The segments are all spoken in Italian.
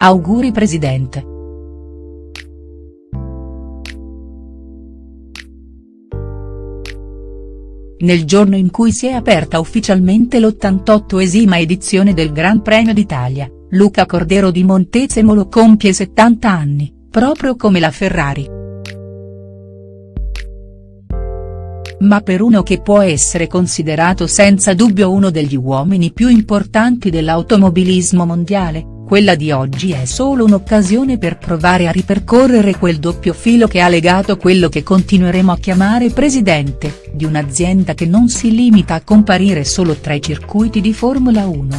Auguri Presidente. Nel giorno in cui si è aperta ufficialmente l'88esima edizione del Gran Premio d'Italia, Luca Cordero di Montezemolo compie 70 anni, proprio come la Ferrari. Ma per uno che può essere considerato senza dubbio uno degli uomini più importanti dell'automobilismo mondiale, quella di oggi è solo un'occasione per provare a ripercorrere quel doppio filo che ha legato quello che continueremo a chiamare presidente, di un'azienda che non si limita a comparire solo tra i circuiti di Formula 1.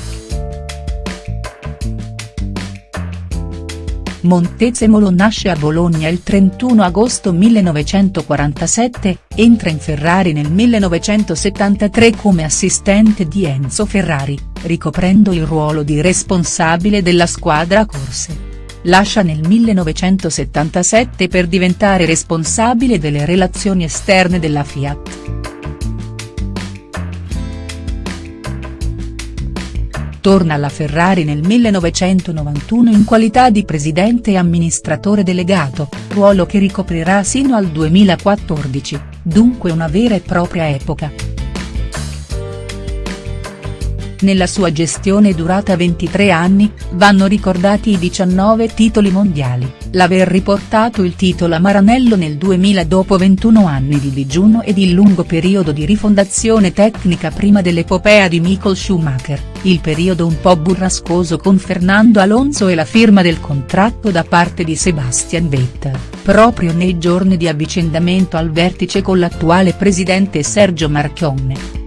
Montezemolo nasce a Bologna il 31 agosto 1947, entra in Ferrari nel 1973 come assistente di Enzo Ferrari, ricoprendo il ruolo di responsabile della squadra corse. Lascia nel 1977 per diventare responsabile delle relazioni esterne della Fiat. torna alla Ferrari nel 1991 in qualità di presidente e amministratore delegato, ruolo che ricoprirà sino al 2014, dunque una vera e propria epoca. Nella sua gestione durata 23 anni, vanno ricordati i 19 titoli mondiali, l'aver riportato il titolo a Maranello nel 2000 dopo 21 anni di digiuno ed il lungo periodo di rifondazione tecnica prima dell'epopea di Michael Schumacher, il periodo un po' burrascoso con Fernando Alonso e la firma del contratto da parte di Sebastian Vettel, proprio nei giorni di avvicendamento al vertice con l'attuale presidente Sergio Marchionne.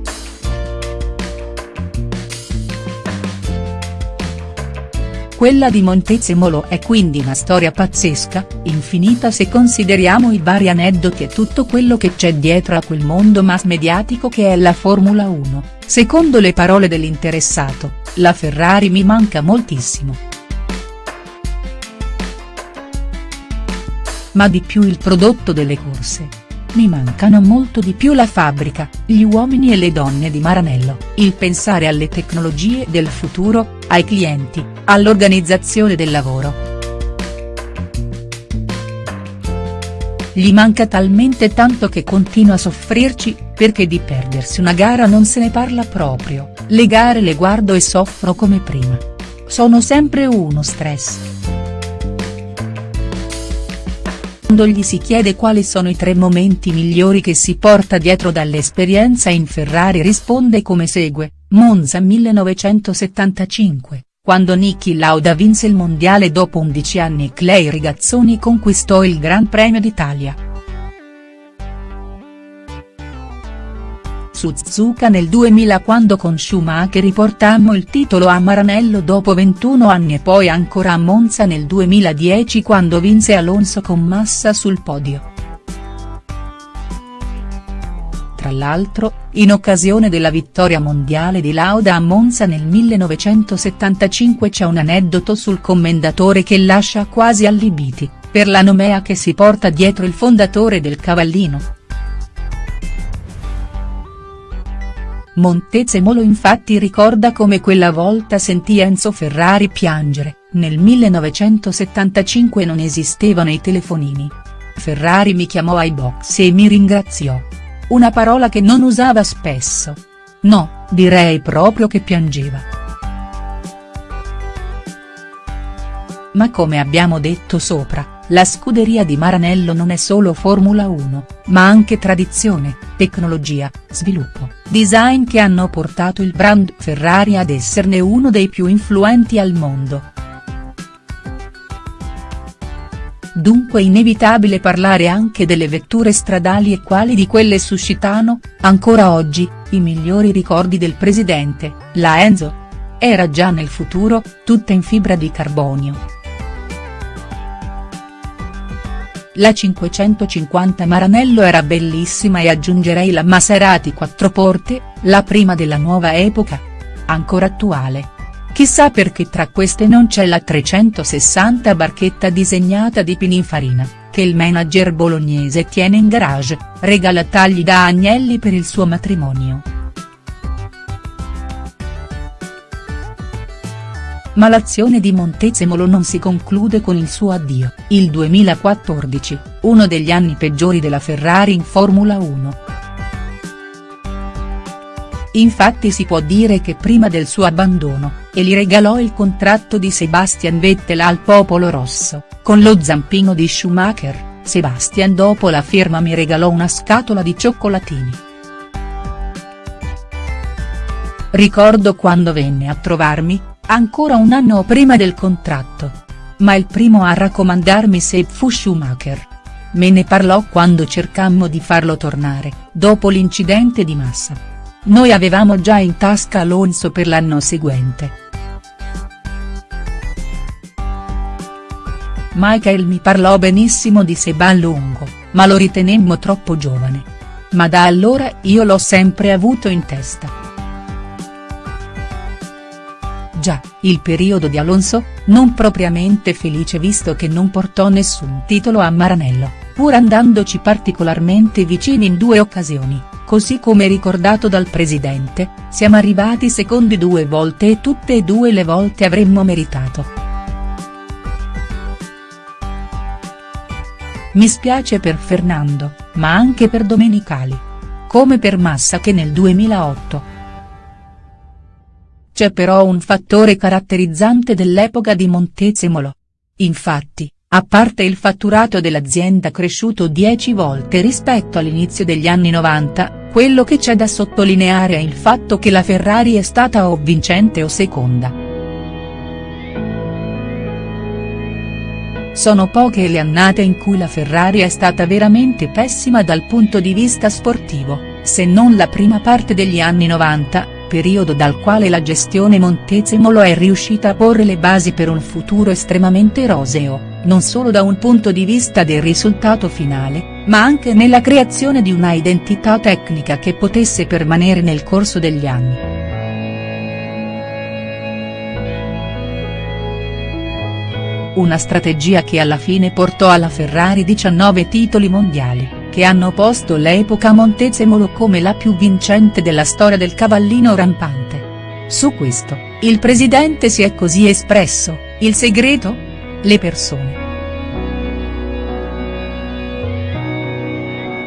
Quella di Montezemolo è quindi una storia pazzesca, infinita se consideriamo i vari aneddoti e tutto quello che c'è dietro a quel mondo mass mediatico che è la Formula 1, secondo le parole dell'interessato, la Ferrari mi manca moltissimo. Ma di più il prodotto delle corse mi mancano molto di più la fabbrica, gli uomini e le donne di Maranello, il pensare alle tecnologie del futuro, ai clienti, all'organizzazione del lavoro. Gli manca talmente tanto che continua a soffrirci, perché di perdersi una gara non se ne parla proprio, le gare le guardo e soffro come prima. Sono sempre uno stress. Quando gli si chiede quali sono i tre momenti migliori che si porta dietro dall'esperienza in Ferrari risponde come segue, Monza 1975, quando Niki Lauda vinse il mondiale dopo 11 anni Clay Rigazzoni conquistò il Gran Premio d'Italia. Suzuka nel 2000 quando con Schumacher riportammo il titolo a Maranello dopo 21 anni e poi ancora a Monza nel 2010 quando vinse Alonso con Massa sul podio. L'altro, in occasione della vittoria mondiale di Lauda a Monza nel 1975 c'è un aneddoto sul commendatore che lascia quasi allibiti, per la nomea che si porta dietro il fondatore del Cavallino. Montezemolo infatti ricorda come quella volta sentì Enzo Ferrari piangere, nel 1975 non esistevano i telefonini. Ferrari mi chiamò ai box e mi ringraziò. Una parola che non usava spesso. No, direi proprio che piangeva. Ma come abbiamo detto sopra, la scuderia di Maranello non è solo Formula 1, ma anche tradizione, tecnologia, sviluppo, design che hanno portato il brand Ferrari ad esserne uno dei più influenti al mondo. Dunque inevitabile parlare anche delle vetture stradali e quali di quelle suscitano, ancora oggi, i migliori ricordi del presidente, la Enzo. Era già nel futuro, tutta in fibra di carbonio. La 550 Maranello era bellissima e aggiungerei la Maserati quattro porte, la prima della nuova epoca. Ancora attuale. Chissà perché tra queste non c'è la 360 barchetta disegnata di Pininfarina, che il manager bolognese tiene in garage, regala tagli da Agnelli per il suo matrimonio. ma l'azione di Montezemolo non si conclude con il suo addio, il 2014, uno degli anni peggiori della Ferrari in Formula 1. Infatti si può dire che prima del suo abbandono, e gli regalò il contratto di Sebastian Vettel al popolo rosso, con lo zampino di Schumacher, Sebastian dopo la firma mi regalò una scatola di cioccolatini. Ricordo quando venne a trovarmi, ancora un anno prima del contratto. Ma il primo a raccomandarmi se fu Schumacher. Me ne parlò quando cercammo di farlo tornare, dopo l'incidente di Massa. Noi avevamo già in tasca Alonso per l'anno seguente. Michael mi parlò benissimo di Seba Lungo, ma lo ritenemmo troppo giovane. Ma da allora io l'ho sempre avuto in testa. Già, il periodo di Alonso, non propriamente felice visto che non portò nessun titolo a Maranello, pur andandoci particolarmente vicini in due occasioni, così come ricordato dal presidente, siamo arrivati secondi due volte e tutte e due le volte avremmo meritato. Mi spiace per Fernando, ma anche per Domenicali. Come per Massa che nel 2008. C'è però un fattore caratterizzante dell'epoca di Montezemolo. Infatti, a parte il fatturato dell'azienda cresciuto 10 volte rispetto all'inizio degli anni 90, quello che c'è da sottolineare è il fatto che la Ferrari è stata o vincente o seconda. Sono poche le annate in cui la Ferrari è stata veramente pessima dal punto di vista sportivo, se non la prima parte degli anni 90, periodo dal quale la gestione Montezemolo è riuscita a porre le basi per un futuro estremamente roseo, non solo da un punto di vista del risultato finale, ma anche nella creazione di una identità tecnica che potesse permanere nel corso degli anni. una strategia che alla fine portò alla Ferrari 19 titoli mondiali, che hanno posto l'epoca Montezemolo come la più vincente della storia del cavallino rampante. Su questo, il presidente si è così espresso, il segreto? Le persone.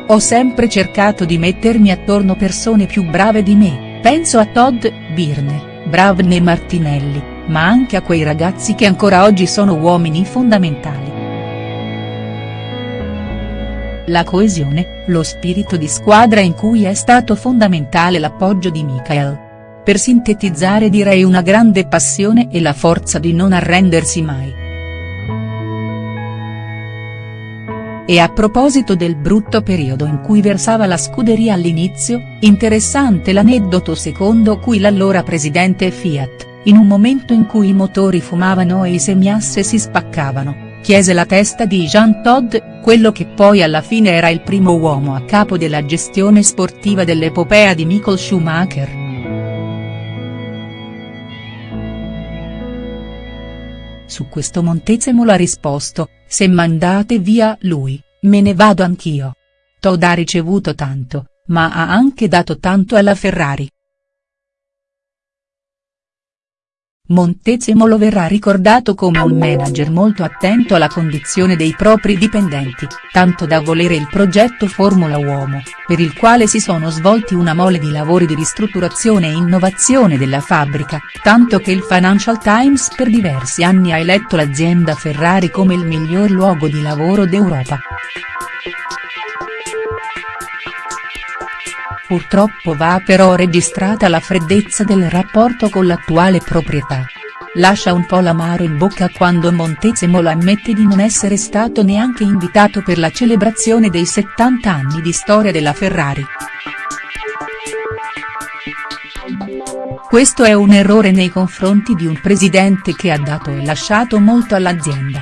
Ho sempre cercato di mettermi attorno persone più brave di me, penso a Todd, Birne, Bravne e Martinelli ma anche a quei ragazzi che ancora oggi sono uomini fondamentali. La coesione, lo spirito di squadra in cui è stato fondamentale l'appoggio di Michael. Per sintetizzare direi una grande passione e la forza di non arrendersi mai. E a proposito del brutto periodo in cui versava la scuderia all'inizio, interessante l'aneddoto secondo cui l'allora presidente Fiat, in un momento in cui i motori fumavano e i semiasse si spaccavano, chiese la testa di Jean Todt, quello che poi alla fine era il primo uomo a capo della gestione sportiva dell'epopea di Michael Schumacher. Su questo Montezemolo ha risposto, se mandate via lui, me ne vado anch'io. Todd ha ricevuto tanto, ma ha anche dato tanto alla Ferrari. Montezemolo verrà ricordato come un manager molto attento alla condizione dei propri dipendenti, tanto da volere il progetto Formula Uomo, per il quale si sono svolti una mole di lavori di ristrutturazione e innovazione della fabbrica, tanto che il Financial Times per diversi anni ha eletto l'azienda Ferrari come il miglior luogo di lavoro d'Europa. Purtroppo va però registrata la freddezza del rapporto con l'attuale proprietà. Lascia un po' l'amaro in bocca quando Montezemolo ammette di non essere stato neanche invitato per la celebrazione dei 70 anni di storia della Ferrari. Questo è un errore nei confronti di un presidente che ha dato e lasciato molto all'azienda.